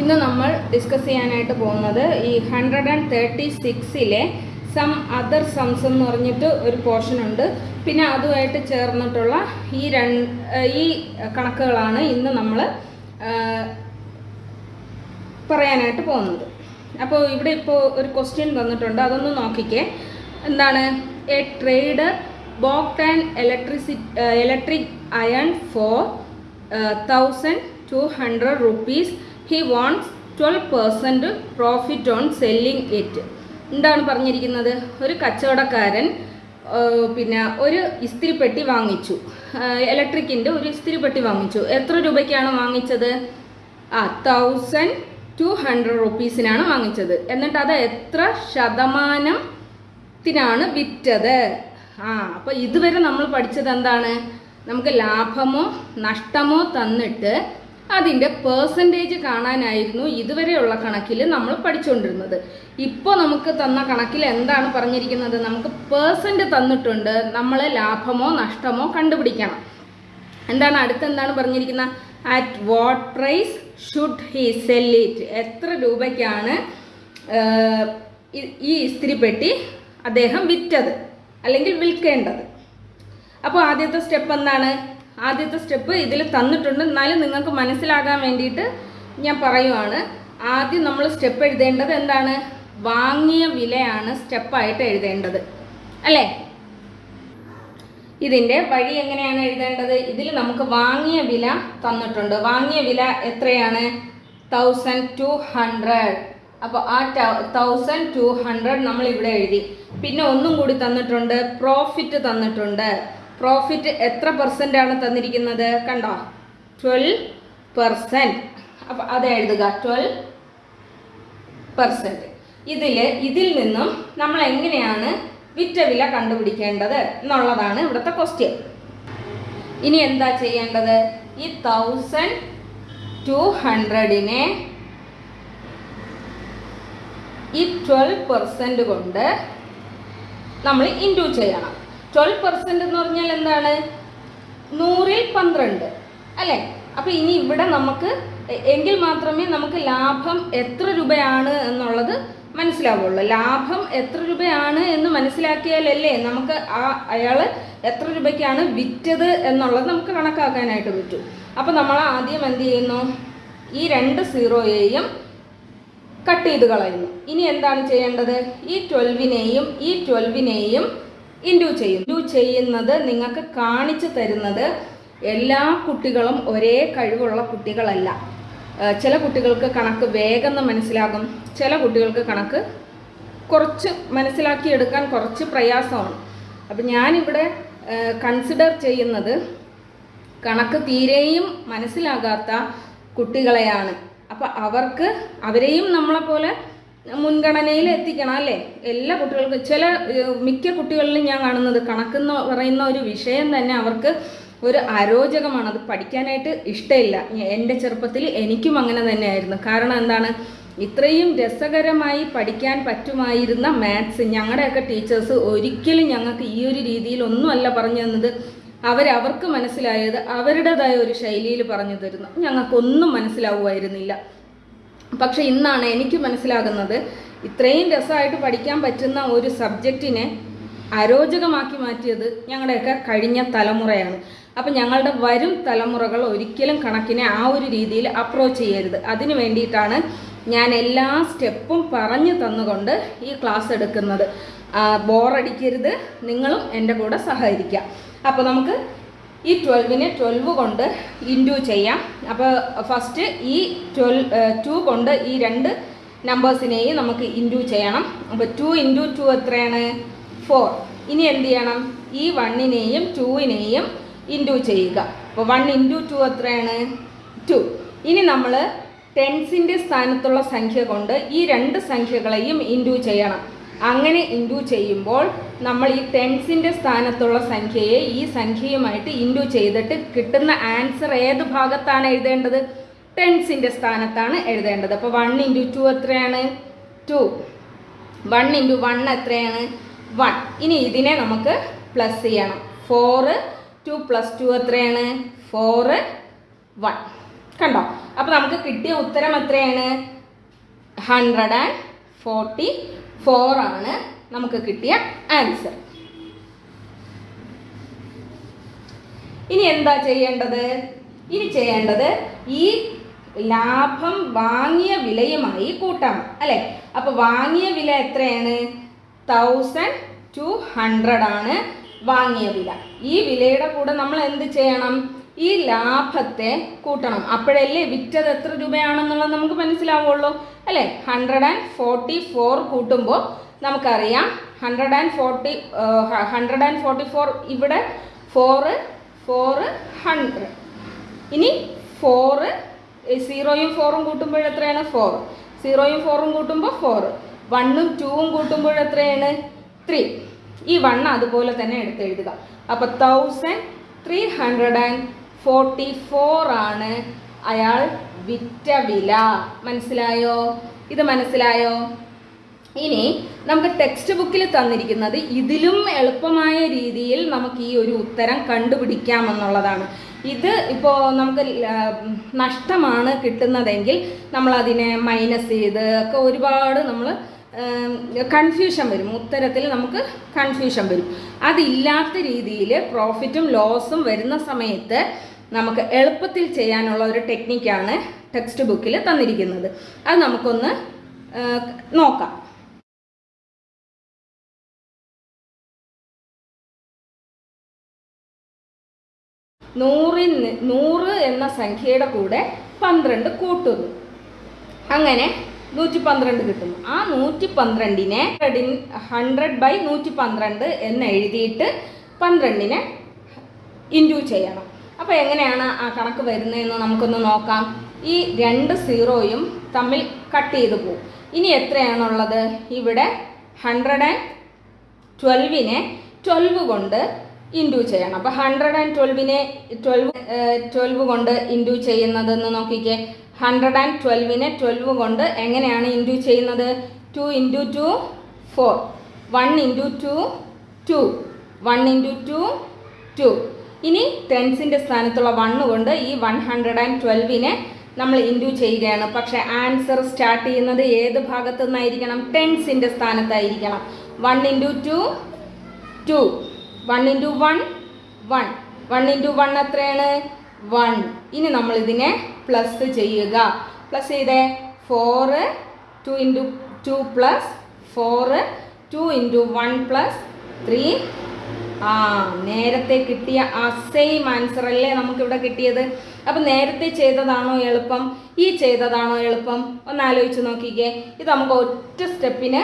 ഇന്ന് നമ്മൾ ഡിസ്കസ് ചെയ്യാനായിട്ട് പോകുന്നത് ഈ ഹൺഡ്രഡ് ആൻഡ് തേർട്ടി സിക്സിലെ സം അതർ സംസ് എന്ന് പറഞ്ഞിട്ട് ഒരു പോർഷൻ ഉണ്ട്. പിന്നെ അതുമായിട്ട് ചേർന്നിട്ടുള്ള ഈ രണ്ട് ഈ കണക്കുകളാണ് ഇന്ന് നമ്മൾ പറയാനായിട്ട് പോകുന്നത്. അപ്പോൾ ഇവിടെ ഇപ്പോൾ ഒരു ക്വസ്റ്റ്യൻ തന്നിട്ടുണ്ട് അതൊന്ന് നോക്കിക്കേ. എന്താണ്? A trade bought and electric electric iron four thousand two hundred rupees he wants twelve percent profit on selling it എന്താണ് പറഞ്ഞിരിക്കുന്നത്? ഒരു കച്ചവടക്കാരൻ പിന്നെ ഒരു ഇസ്തിരിപ്പെട്ടി വാങ്ങിച്ചു. ഇലക്ട്രിക്കിന്റെ ഒരു ഇസ്തിരിപ്പെട്ടി വാങ്ങിച്ചു. എത്ര രൂപയ്ക്കാണ് വാങ്ങിച്ചത്? ആ തൗസൻഡ് ടു ഹൺഡ്രഡ് റുപ്പീസിനാണ് വാങ്ങിച്ചത്. എന്നിട്ട് അത് എത്ര ശതമാനത്തിനാണ് വിറ്റത്? ആ അപ്പോൾ ഇതുവരെ നമ്മൾ പഠിച്ചത് എന്താണ്? നമുക്ക് ലാഭമോ നഷ്ടമോ തന്നിട്ട് അതിന്റെ പേഴ്സന്റേജ് കാണാനായിരുന്നു ഇതുവരെയുള്ള കണക്കിൽ നമ്മൾ പഠിച്ചുകൊണ്ടിരുന്നത് ഇപ്പോൾ നമുക്ക് തന്ന കണക്കിൽ എന്താണ് പറഞ്ഞിരിക്കുന്നത്? നമുക്ക് പേഴ്സന്റ് തന്നിട്ടുണ്ട്. നമ്മൾ ലാഭമോ നഷ്ടമോ കണ്ടുപിടിക്കണം. എന്താണ് അടുത്ത് എന്താണ് പറഞ്ഞിരിക്കുന്നത്? At what price should he sell it എത്ര രൂപയ്ക്കാണ് ഈ ഇസ്തിരിപ്പെട്ടി അദ്ദേഹം വിറ്റത് അല്ലെങ്കിൽ വിൽക്കേണ്ടത്? അപ്പോൾ ആദ്യത്തെ സ്റ്റെപ്പ് എന്താണ്? ആദ്യത്തെ സ്റ്റെപ്പ് ഇതിൽ തന്നിട്ടുണ്ട്. എന്നാലും നിങ്ങൾക്ക് മനസ്സിലാകാൻ വേണ്ടിയിട്ട് ഞാൻ പറയുവാണ്. ആദ്യം നമ്മൾ സ്റ്റെപ്പ് എഴുതേണ്ടത് എന്താണ്? വാങ്ങിയ വിലയാണ് സ്റ്റെപ്പായിട്ട് എഴുതേണ്ടത്. അല്ലേ? ഇതിന്റെ വഴി എങ്ങനെയാണ് എഴുതേണ്ടത്? ഇതിൽ നമുക്ക് വാങ്ങിയ വില തന്നിട്ടുണ്ട്. വാങ്ങിയ വില എത്രയാണ്? തൗസൻഡ് ടു ഹൺഡ്രഡ് അപ്പോൾ ആ തൗസൻഡ് ടു ഹൺഡ്രഡ് നമ്മൾ ഇവിടെ എഴുതി. പിന്നെ ഒന്നും കൂടി തന്നിട്ടുണ്ട്. പ്രോഫിറ്റ് തന്നിട്ടുണ്ട്. പ്രോഫിറ്റ് എത്ര പെർസെന്റ് ആണ് തന്നിരിക്കുന്നത്? കണ്ടോ? ട്വൽവ് പെർസെന്റ് അപ്പം അത് എഴുതുക. ട്വൽവ് പെർസെന്റ് ഇതിൽ ഇതിൽ നിന്നും നമ്മൾ എങ്ങനെയാണ് വിറ്റ വില കണ്ടുപിടിക്കേണ്ടത് എന്നുള്ളതാണ് ഇവിടുത്തെ ക്വസ്റ്റ്യൻ ഇനി എന്താ ചെയ്യേണ്ടത്? ഈ തൗസൻഡ് ടു ഹൺഡ്രഡിനെ ഈ ട്വൽവ് പെർസെന്റ് കൊണ്ട് നമ്മൾ ഇന്റു ചെയ്യണം. ട്വൽവ് പെർസെന്റ് എന്ന് പറഞ്ഞാൽ എന്താണ്? നൂറിൽ പന്ത്രണ്ട്. അല്ലേ? അപ്പോൾ ഇനി ഇവിടെ നമുക്ക് എങ്കിൽ മാത്രമേ നമുക്ക് ലാഭം എത്ര രൂപയാണ് എന്നുള്ളത് മനസ്സിലാവുള്ളൂ. ലാഭം എത്ര രൂപയാണ് എന്ന് മനസ്സിലാക്കിയാലല്ലേ നമുക്ക് ആ അയാൾ എത്ര രൂപയ്ക്കാണ് വിറ്റത് എന്നുള്ളത് നമുക്ക് കണക്കാക്കാനായിട്ട് പറ്റും. അപ്പോൾ നമ്മൾ ആദ്യം എന്ത് ചെയ്യുന്നു? ഈ രണ്ട് സീറോയെയും കട്ട് ചെയ്ത് കളയുന്നു. ഇനി എന്താണ് ചെയ്യേണ്ടത്? ഈ ട്വൽവിനെയും ഈ ട്വൽവിനെയും ഇൻഡു ചെയ്യും. ഇൻഡു ചെയ്യുന്നത് നിങ്ങൾക്ക് കാണിച്ചു തരുന്നത് എല്ലാ കുട്ടികളും ഒരേ കഴിവുള്ള കുട്ടികളല്ല. ചില കുട്ടികൾക്ക് കണക്ക് വേഗം മനസ്സിലാകും. ചില കുട്ടികൾക്ക് കണക്ക് കുറച്ച് മനസ്സിലാക്കിയെടുക്കാൻ കുറച്ച് പ്രയാസമാണ്. അപ്പം ഞാനിവിടെ കൺസിഡർ ചെയ്യുന്നത് കണക്ക് തീരെയും മനസ്സിലാകാത്ത കുട്ടികളെയാണ്. അപ്പം അവർക്ക് അവരെയും നമ്മളെപ്പോലെ മുൻഗണനയിൽ എത്തിക്കണം അല്ലേ? എല്ലാ കുട്ടികൾക്കും ചില മിക്ക കുട്ടികളിലും ഞാൻ കാണുന്നത് കണക്കെന്ന് പറയുന്ന ഒരു വിഷയം തന്നെ അവർക്ക് ഒരു അരോചകമാണ്. അത് പഠിക്കാനായിട്ട് ഇഷ്ടമില്ല. എന്റെ ചെറുപ്പത്തിൽ എനിക്കും അങ്ങനെ തന്നെയായിരുന്നു. കാരണം എന്താണ്? ഇത്രയും രസകരമായി പഠിക്കാൻ പറ്റുമായിരുന്ന മാത്സ് ഞങ്ങളുടെയൊക്കെ ടീച്ചേഴ്സ് ഒരിക്കലും ഞങ്ങൾക്ക് ഈ ഒരു രീതിയിൽ രീതിയിലൊന്നുമല്ല പറഞ്ഞു തന്നത്. അവരവർക്ക് മനസ്സിലായത് അവരുടേതായ ഒരു ശൈലിയിൽ പറഞ്ഞു തരുന്നു. ഞങ്ങൾക്കൊന്നും മനസ്സിലാവുമായിരുന്നില്ല. പക്ഷെ ഇന്നാണ് എനിക്ക് മനസ്സിലാകുന്നത് ഇത്രയും രസമായിട്ട് പഠിക്കാൻ പറ്റുന്ന ഒരു സബ്ജക്റ്റിനെ അരോചകമാക്കി മാറ്റിയത് ഞങ്ങളുടെയൊക്കെ കഴിഞ്ഞ തലമുറയാണ്. അപ്പം ഞങ്ങളുടെ വരും തലമുറകൾ ഒരിക്കലും കണക്കിനെ ആ ഒരു രീതിയിൽ അപ്രോച്ച് ചെയ്യരുത്. അതിന് വേണ്ടിയിട്ടാണ് ഞാൻ എല്ലാ സ്റ്റെപ്പും പറഞ്ഞു തന്നുകൊണ്ട് ഈ ക്ലാസ് എടുക്കുന്നത്. ബോറടിക്കരുത് നിങ്ങളും എന്റെ കൂടെ സഹകരിക്കുക. അപ്പോൾ നമുക്ക് ഈ ട്വൽവിനെ ട്വൽവ് കൊണ്ട് ഇന്റു ചെയ്യാം. അപ്പോൾ ഫസ്റ്റ് ഈ ട്വൽവ് ടു കൊണ്ട് ഈ രണ്ട് നമ്പേഴ്സിനെയും നമുക്ക് ഇന്റു ചെയ്യണം. അപ്പോൾ ടു ഇന്റു ടു എത്രയാണ്? ഫോർ ഇനി എന്ത് ചെയ്യണം? ഈ വണ്ണിനെയും ടൂവിനെയും ഇന്റു ചെയ്യുക. അപ്പോൾ വൺ ഇന്റു ടു എത്രയാണ്? ടു ഇനി നമ്മൾ ടെൻസിന്റെ സ്ഥാനത്തുള്ള സംഖ്യ കൊണ്ട് ഈ രണ്ട് സംഖ്യകളെയും ഇന്റു ചെയ്യണം. അങ്ങനെ ഇൻഡു ചെയ്യുമ്പോൾ നമ്മൾ ഈ ടെൻസിന്റെ സ്ഥാനത്തുള്ള സംഖ്യയെ ഈ സംഖ്യയുമായിട്ട് ഇൻഡു ചെയ്തിട്ട് കിട്ടുന്ന ആൻസർ ഏത് ഭാഗത്താണ് എഴുതേണ്ടത്? ടെൻസിന്റെ സ്ഥാനത്താണ് എഴുതേണ്ടത്. അപ്പോൾ വൺ ഇന്റു ടു എത്രയാണ്? ടു വൺ ഇന്റു വൺ എത്രയാണ്? വൺ ഇനി ഇതിനെ നമുക്ക് പ്ലസ് ചെയ്യണം. ഫോറ് ടു പ്ലസ് ടു എത്രയാണ്? ഫോറ് വൺ കണ്ടോ? അപ്പോൾ നമുക്ക് കിട്ടിയ ഉത്തരം എത്രയാണ്? ഹൺഡ്രഡ് ആൻഡ് ഫോർട്ടി ഫോർ ആണ് നമുക്ക് കിട്ടിയ ആൻസർ ഇനി എന്താ ചെയ്യേണ്ടത്? ഇനി ചെയ്യേണ്ടത് ഈ ലാഭം വാങ്ങിയ വിലയുമായി കൂട്ടാം അല്ലേ? അപ്പൊ വാങ്ങിയ വില എത്രയാണ്? തൗസൻഡ് ടു ഹൺഡ്രഡ് ആണ് വാങ്ങിയ വില. ഈ വിലയുടെ കൂടെ നമ്മൾ എന്ത് ചെയ്യണം? ഈ ലാഭത്തെ കൂട്ടണം. അപ്പോഴല്ലേ വിറ്റത് എത്ര രൂപയാണെന്നുള്ളത് നമുക്ക് മനസ്സിലാവുള്ളൂ. അല്ലേ? ഹൺഡ്രഡ് ആൻഡ് ഫോർട്ടി ഫോർ കൂട്ടുമ്പോൾ നമുക്കറിയാം. Hundred and forty hundred and forty four ഇവിടെ ഫോറ് ഫോറ് ഹൺഡ്രഡ് ഇനി ഫോറ് സീറോയും ഫോറും കൂട്ടുമ്പോൾ എത്രയാണ്? ഫോർ സീറോയും ഫോറും കൂട്ടുമ്പോൾ ഫോർ വണ്ണും ടൂവും കൂട്ടുമ്പോൾ എത്രയാണ്? ത്രീ ഈ വണ്ണ് അതുപോലെ തന്നെ എടുത്ത് എഴുതുക. അപ്പോൾ thousand three hundred and forty four ആണ് അയാൾ വിറ്റ വില. മനസ്സിലായോ? ഇത് മനസ്സിലായോ? ഇനി നമുക്ക് ടെക്സ്റ്റ് ബുക്കിൽ തന്നിരിക്കുന്നത് ഇതിലും എളുപ്പമായ രീതിയിൽ നമുക്ക് ഈ ഒരു ഉത്തരം കണ്ടുപിടിക്കാമെന്നുള്ളതാണ്. ഇത് ഇപ്പോൾ നമുക്ക് നഷ്ടമാണ് കിട്ടുന്നതെങ്കിൽ നമ്മൾ അതിനെ മൈനസ് ചെയ്ത് ഒക്കെ ഒരുപാട് നമ്മൾ കൺഫ്യൂഷൻ വരും. ഉത്തരത്തിൽ നമുക്ക് കൺഫ്യൂഷൻ വരും. അതില്ലാത്ത രീതിയിൽ പ്രോഫിറ്റും ലോസും വരുന്ന സമയത്ത് നമുക്ക് എളുപ്പത്തിൽ ചെയ്യാനുള്ള ഒരു ടെക്നിക്കാണ് ടെക്സ്റ്റ് ബുക്കിൽ തന്നിരിക്കുന്നത്. അത് നമുക്കൊന്ന് നോക്കാം. നൂറിൽ നൂറ് എന്ന സംഖ്യയുടെ കൂടെ പന്ത്രണ്ട് കൂട്ടുന്നു. അങ്ങനെ നൂറ്റി പന്ത്രണ്ട് കിട്ടുന്നു. ആ നൂറ്റി പന്ത്രണ്ടിനെ ഹൺഡ്രഡ് ബൈ നൂറ്റി പന്ത്രണ്ട് എന്ന് എഴുതിയിട്ട് പന്ത്രണ്ടിനെ ഇന്റു ചെയ്യണം. അപ്പോൾ എങ്ങനെയാണ് ആ കണക്ക് വരുന്നതെന്ന് നമുക്കൊന്ന് നോക്കാം. ഈ രണ്ട് സീറോയും തമ്മിൽ കട്ട് ചെയ്ത് പോകും ഇനി എത്രയാണുള്ളത്? ഇവിടെ ഹൺഡ്രഡ് ആൻഡ് ട്വൽവിനെ ട്വൽവ് കൊണ്ട് ഇന്റു ചെയ്യണം. അപ്പോൾ ഹൺഡ്രഡ് ആൻഡ് ട്വൽവിനെ ട്വൽവ് ട്വൽവ് കൊണ്ട് ഇന്റു ചെയ്യുന്നതെന്ന് നോക്കിക്കേ. ഹൺഡ്രഡ് ആൻഡ് ട്വൽവിനെ ട്വൽവ് കൊണ്ട് എങ്ങനെയാണ് ഇന്റു ചെയ്യുന്നത്? Two into two four one into two two one into two two ഇനി ടെൻസിന്റെ സ്ഥാനത്തുള്ള വണ്ണ് കൊണ്ട് ഈ വൺ ഹൺഡ്രഡ് ആൻഡ് ട്വൽവിനെ നമ്മൾ ഇന്റു ചെയ്യുകയാണ്. പക്ഷേ ആൻസർ സ്റ്റാർട്ട് ചെയ്യുന്നത് ഏത് ഭാഗത്തു നിന്നായിരിക്കണം ടെൻസിന്റെ സ്ഥാനത്തായിരിക്കണം. One into two two one into one one one into one എത്രയാണ്? വൺ ഇനി നമ്മൾ ഇതിനെ പ്ലസ് ചെയ്യുക. പ്ലസ് ചെയ്തേ? Four two into two plus four two into one plus three ആ നേരത്തെ കിട്ടിയ ആ സെയിം ആൻസർ അല്ലേ നമുക്കിവിടെ കിട്ടിയത്? അപ്പം നേരത്തെ ചെയ്തതാണോ എളുപ്പം? ഈ ചെയ്തതാണോ എളുപ്പം? ഒന്ന് ആലോചിച്ച് നോക്കിക്കേ. ഇത് നമുക്ക് ഒറ്റ സ്റ്റെപ്പിന്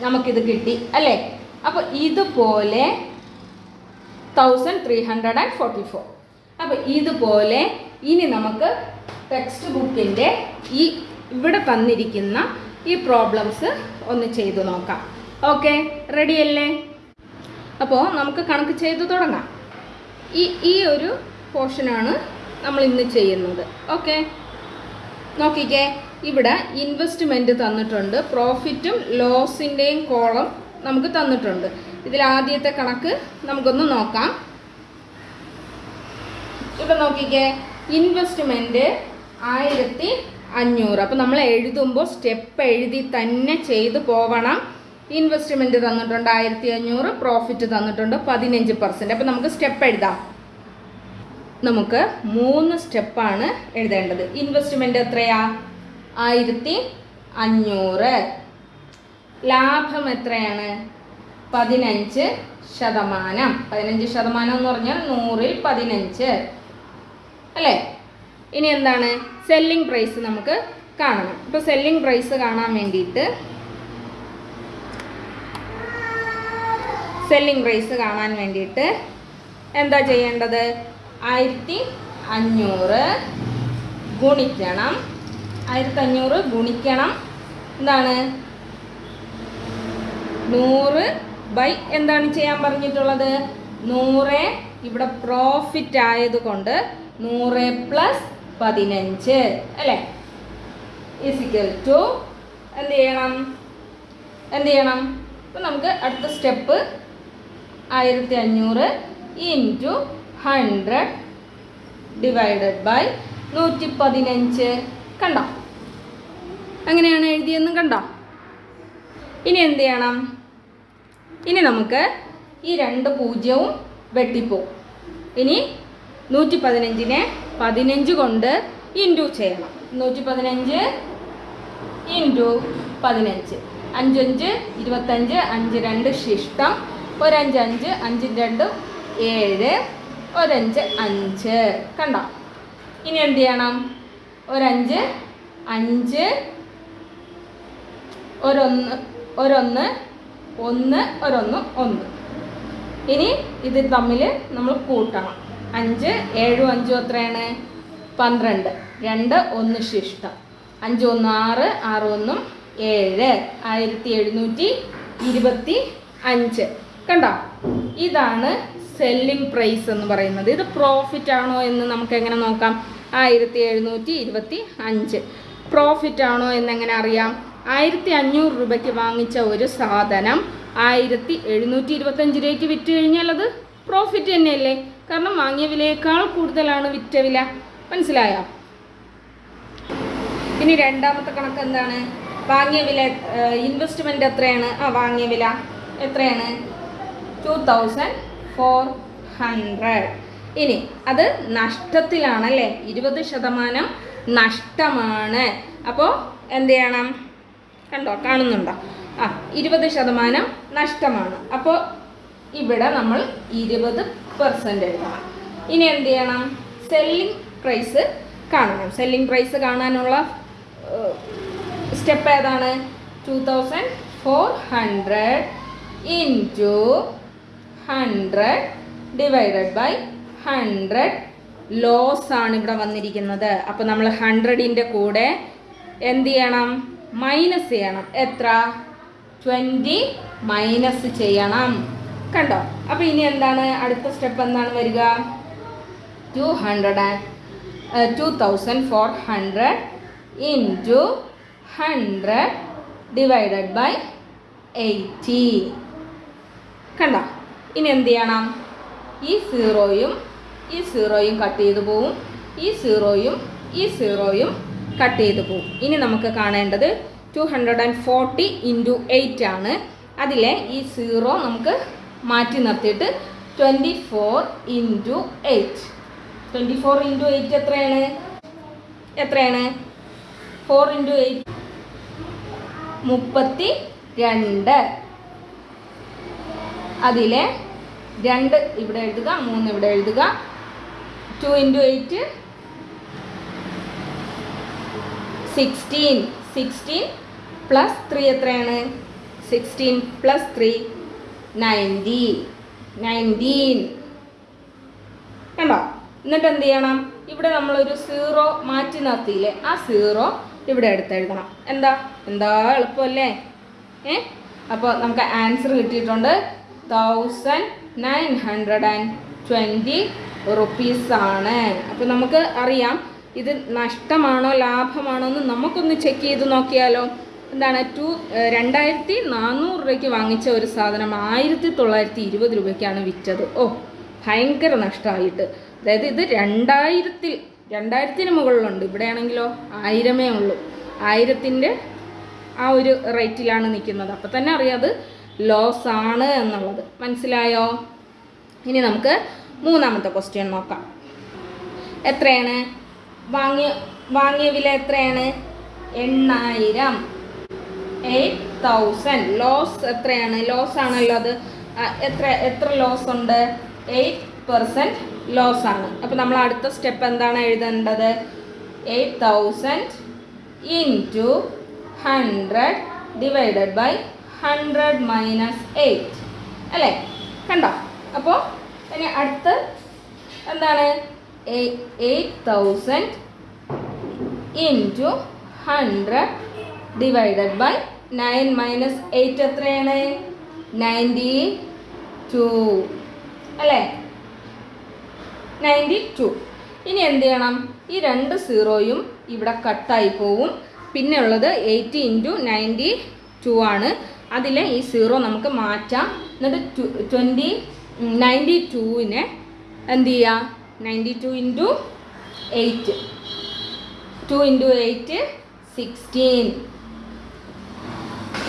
നമുക്കിത് കിട്ടി അല്ലേ? അപ്പോൾ ഇതുപോലെ thousand three hundred and forty four അപ്പോൾ ഇതുപോലെ ഇനി നമുക്ക് ടെക്സ്റ്റ് ബുക്കിന്റെ ഈ ഇവിടെ തന്നിരിക്കുന്ന ഈ പ്രോബ്ലംസ് ഒന്ന് ചെയ്തു നോക്കാം. ഓക്കെ റെഡിയല്ലേ അപ്പോൾ നമുക്ക് കണക്ക് ചെയ്ത് തുടങ്ങാം. ഈ ഈ ഒരു പോർഷനാണ് നമ്മൾ ഇന്ന് ചെയ്യുന്നത്. ഓക്കെ? നോക്കിക്കേ. ഇവിടെ ഇൻവെസ്റ്റ്മെന്റ് തന്നിട്ടുണ്ട്. പ്രോഫിറ്റും ലോസിന്റെയും കോളം നമുക്ക് തന്നിട്ടുണ്ട്. ഇതിൽ ആദ്യത്തെ കണക്ക് നമുക്കൊന്ന് നോക്കാം. ഇവിടെ നോക്കിക്കേ. ഇൻവെസ്റ്റ്മെന്റ് ആയിരത്തി അഞ്ഞൂറ്. അപ്പോൾ നമ്മൾ എഴുതുമ്പോൾ സ്റ്റെപ്പ് എഴുതി തന്നെ ചെയ്തു പോവണം. ഇൻവെസ്റ്റ്മെന്റ് തന്നിട്ടുണ്ട് ആയിരത്തി അഞ്ഞൂറ് പ്രോഫിറ്റ് തന്നിട്ടുണ്ട് പതിനഞ്ച് പെർസെന്റ് അപ്പോൾ നമുക്ക് സ്റ്റെപ്പ് എഴുതാം. നമുക്ക് മൂന്ന് സ്റ്റെപ്പാണ് എഴുതേണ്ടത്. ഇൻവെസ്റ്റ്മെന്റ് എത്രയാ? ആയിരത്തി അഞ്ഞൂറ് ലാഭം എത്രയാണ്? പതിനഞ്ച് ശതമാനം. പതിനഞ്ച് ശതമാനം എന്ന് പറഞ്ഞാൽ നൂറിൽ പതിനഞ്ച്. അല്ലേ? ഇനി എന്താണ്? സെല്ലിംഗ് പ്രൈസ് നമുക്ക് കാണണം. ഇപ്പോൾ സെല്ലിംഗ് പ്രൈസ് കാണാൻ വേണ്ടിയിട്ട് സെല്ലിംഗ് പ്രൈസ് കാണാൻ വേണ്ടിയിട്ട് എന്താ ചെയ്യേണ്ടത്? ആയിരത്തി അഞ്ഞൂറ് ഗുണിക്കണം. ആയിരത്തി അഞ്ഞൂറ് ഗുണിക്കണം. എന്താണ്? നൂറ് ബൈ എന്താണ് ചെയ്യാൻ പറഞ്ഞിട്ടുള്ളത്? നൂറ് ഇവിടെ പ്രോഫിറ്റ് ആയതുകൊണ്ട് നൂറ് പ്ലസ് പതിനഞ്ച് അല്ലേ? ഇസിക്കൽ ടു എന്ത് ചെയ്യണം? എന്ത് ചെയ്യണം? അപ്പം നമുക്ക് അടുത്ത സ്റ്റെപ്പ് ആയിരത്തി അഞ്ഞൂറ് ഇന്റു ഹൺഡ്രഡ് ഡിവൈഡഡ് ബൈ നൂറ്റി പതിനഞ്ച് കണ്ടോ? അങ്ങനെയാണ് എഴുതിയെന്നും കണ്ടോ? ഇനി എന്ത് ചെയ്യണം? ഇനി നമുക്ക് ഈ രണ്ട് പൂജ്യവും വെട്ടിപ്പോവും ഇനി നൂറ്റി പതിനഞ്ചിനെ പതിനഞ്ച് കൊണ്ട് ഇന്റു ചെയ്യണം. നൂറ്റി പതിനഞ്ച് ഇന്റു പതിനഞ്ച്. അഞ്ചഞ്ച് ഇരുപത്തഞ്ച് അഞ്ച് രണ്ട് ശിഷ്ടം ഒരഞ്ച് അഞ്ച് അഞ്ച് രണ്ടും ഏഴ് ഒരഞ്ച് അഞ്ച്. കണ്ടോ? ഇനി എന്ത് ചെയ്യണം? ഒരഞ്ച് അഞ്ച് ഒരൊന്ന് ഒരൊന്ന് ഒന്ന് ഒരൊന്ന് ഒന്ന്. ഇനി ഇത് തമ്മിൽ നമ്മൾ കൂട്ടണം. അഞ്ച് ഏഴും അഞ്ചും എത്രയാണ്? പന്ത്രണ്ട്. രണ്ട് ഒന്ന് ശിഷ്ടം. അഞ്ച് ഒന്ന് ആറ് ആറ് ഒന്നും ഏഴ്. ആയിരത്തി എഴുന്നൂറ്റി ഇരുപത്തി അഞ്ച്. കണ്ടോ? ഇതാണ് സെല്ലിംഗ് പ്രൈസ് എന്ന് പറയുന്നത്. ഇത് പ്രോഫിറ്റ് ആണോ എന്ന് നമുക്ക് എങ്ങനെ നോക്കാം? ആയിരത്തി എഴുന്നൂറ്റി ഇരുപത്തി അഞ്ച് പ്രോഫിറ്റ് ആണോ എന്നെങ്ങനെ അറിയാം? ആയിരത്തി അഞ്ഞൂറ് രൂപയ്ക്ക് വാങ്ങിച്ച ഒരു സാധനം ആയിരത്തി എഴുന്നൂറ്റി ഇരുപത്തഞ്ച് രൂപയ്ക്ക് വിറ്റ് കഴിഞ്ഞാൽ അത് പ്രോഫിറ്റ് തന്നെയല്ലേ? കാരണം വാങ്ങിയ വിലയേക്കാൾ കൂടുതലാണ് വിറ്റ വില. മനസ്സിലായോ? ഇനി രണ്ടാമത്തെ കണക്ക് എന്താണ്? വാങ്ങിയ വില ഇൻവെസ്റ്റ്മെന്റ് എത്രയാണ്? ആ വാങ്ങിയ വില എത്രയാണ്? ടു തൗസൻഡ് ഫോർ ഹൺഡ്രഡ് ഇനി അത് നഷ്ടത്തിലാണല്ലേ? ഇരുപത് ശതമാനം നഷ്ടമാണ്. അപ്പോൾ എന്ത് ചെയ്യണം? കണ്ടോ കാണുന്നുണ്ടോ? ആ ഇരുപത് ശതമാനം നഷ്ടമാണ്. അപ്പോൾ ഇവിടെ നമ്മൾ ഇരുപത് പെർസെന്റ് എഴുതണം. ഇനി എന്ത് ചെയ്യണം? സെല്ലിംഗ് പ്രൈസ് കാണണം. സെല്ലിംഗ് പ്രൈസ് കാണാനുള്ള സ്റ്റെപ്പ് ഏതാണ്? Two thousand four hundred into hundred divided by hundred loss ആണ് ഇവിടെ വന്നിരിക്കുന്നത്. അപ്പോൾ നമ്മൾ ഹൺഡ്രഡിന്റെ കൂടെ എന്ത് ചെയ്യണം? മൈനസ് ചെയ്യണം. എത്ര? ട്വന്റി മൈനസ് ചെയ്യണം. കണ്ടോ? അപ്പോൾ ഇനി എന്താണ്? അടുത്ത സ്റ്റെപ്പ് എന്താണ് വരിക? Two hundred and two thousand four hundred into hundred divided by eighty കണ്ടോ? ഇനി എന്ത് ചെയ്യണം? ഈ സീറോയും ഈ സീറോയും കട്ട് ചെയ്ത് പോവും. ഈ സീറോയും ഈ സീറോയും കട്ട് ചെയ്ത് പോവും. ഇനി നമുക്ക് കാണേണ്ടത് two hundred and forty into eight ആണ്. അതിലെ ഈ സീറോ നമുക്ക് മാറ്റി നിർത്തിയിട്ട് twenty four into eight twenty four into eight എത്രയാണ്? എത്രയാണ്? ഫോർ ഇന്റു എയ്റ്റ് മുപ്പത്തി രണ്ട് അതിലെ രണ്ട് ഇവിടെ എഴുതുക മൂന്ന് ഇവിടെ എഴുതുക. Two into eight sixteen sixteen plus three എത്രയാണ്? Sixteen plus three ninety nineteen കണ്ടോ? എന്നിട്ട് എന്ത് ചെയ്യണം? ഇവിടെ നമ്മളൊരു സീറോ മാറ്റി നിർത്തിയില്ലേ? ആ സീറോ ഇവിടെ എടുത്തെഴുതണം എന്താ? എന്താ എളുപ്പമല്ലേ? ഏ? അപ്പോൾ നമുക്ക് ആൻസർ കിട്ടിയിട്ടുണ്ട്. Thousand nine hundred and twenty റുപ്പീസാണ്. അപ്പോൾ നമുക്ക് അറിയാം ഇത് നഷ്ടമാണോ ലാഭമാണോ എന്ന് നമുക്കൊന്ന് ചെക്ക് ചെയ്ത് നോക്കിയാലോ. എന്താണ് ടു രണ്ടായിരത്തി നാനൂറ് രൂപയ്ക്ക് വാങ്ങിച്ച ഒരു സാധനം ആയിരത്തി തൊള്ളായിരത്തി ഇരുപത് രൂപയ്ക്കാണ് വിറ്റത്. ഓ ഭയങ്കര നഷ്ടമായിട്ട്. അതായത് ഇത് രണ്ടായിരത്തിൽ രണ്ടായിരത്തിന് മുകളിലുണ്ട്. ഇവിടെയാണെങ്കിലോ ആയിരമേ ഉള്ളൂ. ആയിരത്തിന്റെ ആ ഒരു റേറ്റിലാണ് നിൽക്കുന്നത്. അപ്പോൾ തന്നെ അറിയാം അത് ലോസ് ആണ് എന്നുള്ളത്. മനസ്സിലായോ? ഇനി നമുക്ക് മൂന്നാമത്തെ ക്വസ്റ്റ്യൻ നോക്കാം. എത്രയാണ്? വാങ്ങിയ വാങ്ങിയ വില എത്രയാണ്? എണ്ണായിരം. എയ്റ്റ് തൗസൻഡ് ലോസ് എത്രയാണ്? ലോസ് ആണല്ലോ അത്. എത്ര എത്ര ലോസ് ഉണ്ട്? എയ്റ്റ് പെർസെന്റ് ലോസ് ആണ്. അപ്പോൾ നമ്മൾ അടുത്ത സ്റ്റെപ്പ് എന്താണ് എഴുതേണ്ടത്? Eight thousand into hundred divided by hundred minus eight അല്ലേ? കണ്ടോ? അപ്പോൾ ഇനി അടുത്ത് എന്താണ്? Eight thousand into hundred divided by nine minus eight എത്രയാണ്? നയന്റി ടു അല്ലേ? നയന്റി ടു ഇനി എന്ത് ചെയ്യണം? ഈ രണ്ട് സീറോയും ഇവിടെ കട്ടായി പോവും. പിന്നെ ഉള്ളത് എയ്റ്റി ഇന്റു നയന്റി ടു ആണ്. അതിലെ ഈ സീറോ നമുക്ക് മാറ്റാം. എന്നിട്ട് ട്വന്റി നയന്റി ടുവിനെ എന്ത് ചെയ്യുക ninety two into eight two into eight sixteen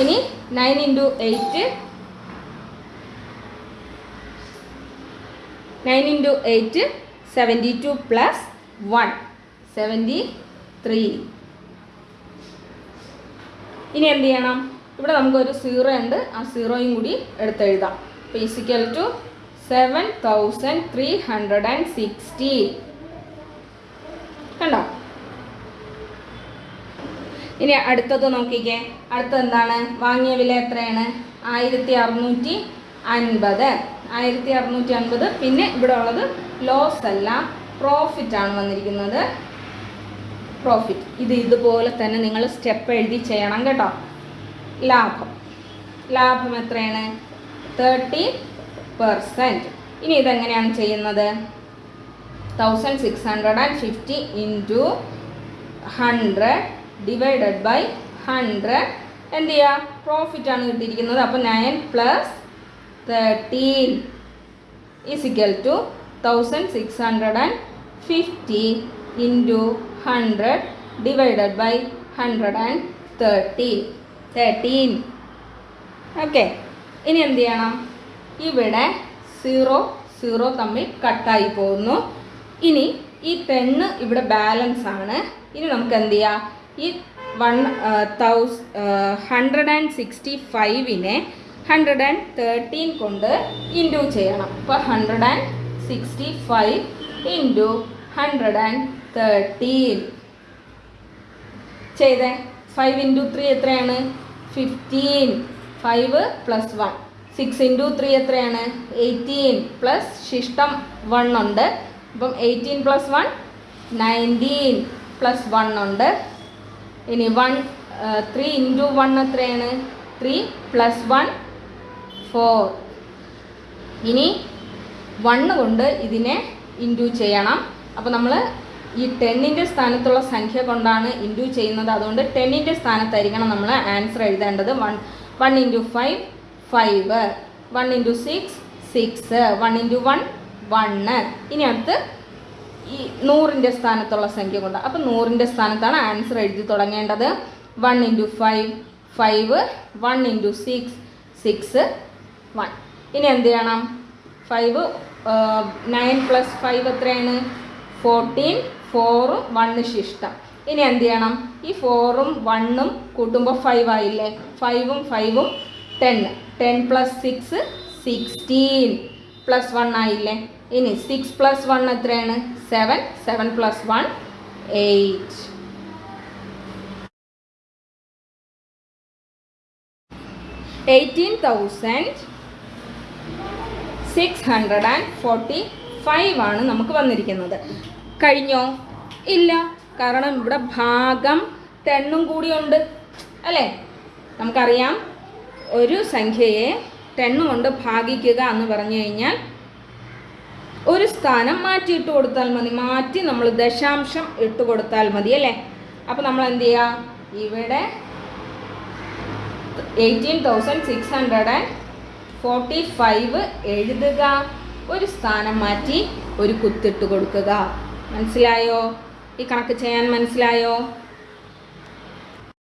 ഇനി nine into eight nine into eight seventy two plus one seventy three ഇനി എന്ത് ചെയ്യണം? ഇവിടെ നമുക്കൊരു സീറോ ഉണ്ട്. ആ സീറോയും കൂടി എടുത്തെഴുതാം physical to seven thousand three hundred and sixty കണ്ടോ? ഇനി അടുത്തത് നോക്കിക്കേ. അടുത്തത് എന്താണ്? വാങ്ങിയ വില എത്രയാണ്? ആയിരത്തി അറുന്നൂറ്റി അൻപത് ആയിരത്തി അറുന്നൂറ്റി അൻപത് പിന്നെ ഇവിടെ ഉള്ളത് ലോസ് അല്ല പ്രോഫിറ്റ് ആണ് വന്നിരിക്കുന്നത്. പ്രോഫിറ്റ് ഇത് ഇതുപോലെ തന്നെ നിങ്ങൾ സ്റ്റെപ്പ് എഴുതി ചെയ്യണം കേട്ടോ. ലാഭം. ലാഭം എത്രയാണ്? തേർട്ടി പെർസെന്റ് ഇനി ഇതെങ്ങനെയാണ് ചെയ്യുന്നത്? Thousand six hundred and fifty into hundred divided by hundred എന്ത് ചെയ്യുക പ്രോഫിറ്റ് ആണ് കിട്ടിയിരിക്കുന്നത്. അപ്പോൾ nine plus thirteen is equal to thousand six hundred and fifty into hundred divided by hundred and thirty thirteen okay ഇനി എന്ത് ചെയ്യണം? ഇവിടെ zero zero തമ്മിൽ കട്ടായി പോകുന്നു. ഇനി ഈ ടെണ്ണ് ഇവിടെ ബാലൻസ് ആണ്. ഇനി നമുക്ക് എന്ത് ചെയ്യാം? ഈ one thousand hundred and sixty ഫൈവിനെ hundred and thirteen കൊണ്ട് ഇന്റു ചെയ്യണം. അപ്പോൾ hundred and sixty five into hundred and thirteen ചെയ്തേ? ഫൈവ് ഇന്റു ത്രീ എത്രയാണ്? Fifteen five plus one six into three എത്രയാണ്? എയ്റ്റീൻ പ്ലസ് ശിഷ്ടം വൺ ഉണ്ട്. അപ്പം eighteen plus one nineteen plus one ഉണ്ട്. ഇനി വൺ ത്രീ ഇന്റു വൺ എത്രയാണ്? Three plus one four ഇനി വണ്ണ് കൊണ്ട് ഇതിനെ ഇന്റു ചെയ്യണം. അപ്പോൾ നമ്മൾ ഈ ടെന്നിന്റെ സ്ഥാനത്തുള്ള സംഖ്യ കൊണ്ടാണ് ഇന്റു ചെയ്യുന്നത്. അതുകൊണ്ട് ടെന്നിന്റെ സ്ഥാനത്തായിരിക്കണം നമ്മൾ ആൻസർ എഴുതേണ്ടത്. One one into five five. One into six six. One into one one. ഇനി അടുത്ത് ഈ നൂറിന്റെ സ്ഥാനത്തുള്ള സംഖ്യ കൊണ്ട്. അപ്പം നൂറിന്റെ സ്ഥാനത്താണ് ആൻസർ എഴുതി തുടങ്ങേണ്ടത്. One into five five. One into six six one. ഇനി എന്ത് ചെയ്യണം? ഫൈവ് നയൻ പ്ലസ് ഫൈവ് എത്രയാണ്? ഫോർട്ടീൻ. ഫോറും വണ്ണ് ശിഷ്ടം. ഇനി എന്ത് ചെയ്യണം? ഈ ഫോറും വണ്ണും കൂട്ടുമ്പോൾ ഫൈവ് ആയില്ലേ? ഫൈവും ഫൈവും ten ten plus six sixteen plus one ആയില്ലേ? ഇനി സിക്സ് പ്ലസ് വൺ എത്രയാണ്? Seven seven plus one eight eighteen thousand six hundred and forty five ആണ് നമുക്ക് വന്നിരിക്കുന്നത്. കഴിഞ്ഞോ? ഇല്ല. കാരണം ഇവിടെ ഭാഗം തെണ്ണും കൂടിയുണ്ട്. അല്ലേ? നമുക്കറിയാം ഒരു സംഖ്യയെ ടെണ്ണ് കൊണ്ട് ഭാഗിക്കുക എന്ന് പറഞ്ഞു കഴിഞ്ഞാൽ ഒരു സ്ഥാനം മാറ്റിയിട്ട് കൊടുത്താൽ മതി. മാറ്റി നമ്മൾ ദശാംശം ഇട്ട് കൊടുത്താൽ മതി അല്ലേ? അപ്പോൾ നമ്മൾ എന്ത് ചെയ്യുക ഇവിടെ eighteen thousand six hundred and forty five എഴുതുക. ഒരു സ്ഥാനം മാറ്റി ഒരു കുത്തിട്ട് കൊടുക്കുക. മനസ്സിലായോ? ഈ കണക്ക് ചെയ്യാൻ മനസ്സിലായോ?